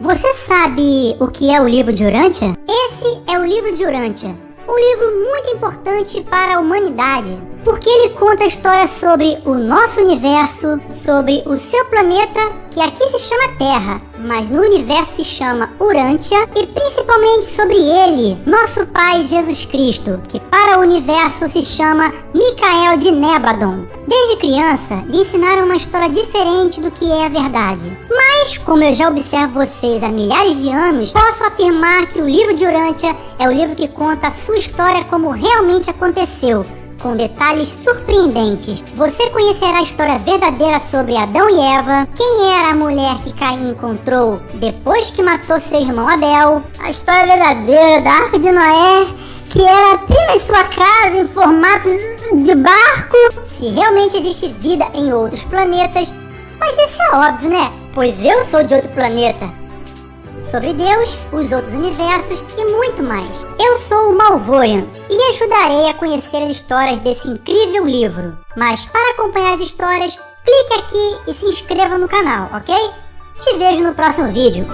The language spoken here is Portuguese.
Você sabe o que é o livro de Urântia? Esse é o livro de Urântia, um livro muito importante para a humanidade, porque ele conta a história sobre o nosso universo, sobre o seu planeta, que aqui se chama Terra, mas no universo se chama Urântia, e principalmente sobre ele, nosso Pai Jesus Cristo, que para o universo se chama Micael de Nebadon. Desde criança, lhe ensinaram uma história diferente do que é a verdade. Mas, como eu já observo vocês há milhares de anos, posso afirmar que o livro de Urântia é o livro que conta a sua história como realmente aconteceu, com detalhes surpreendentes. Você conhecerá a história verdadeira sobre Adão e Eva, quem era a mulher que Caim encontrou depois que matou seu irmão Abel, a história verdadeira da Arca de Noé, que era apenas sua casa em formato de barco, se realmente existe vida em outros planetas, mas isso é óbvio, né? Pois eu sou de outro planeta sobre Deus, os outros universos e muito mais. Eu sou o Malvorian e ajudarei a conhecer as histórias desse incrível livro. Mas para acompanhar as histórias, clique aqui e se inscreva no canal, ok? Te vejo no próximo vídeo.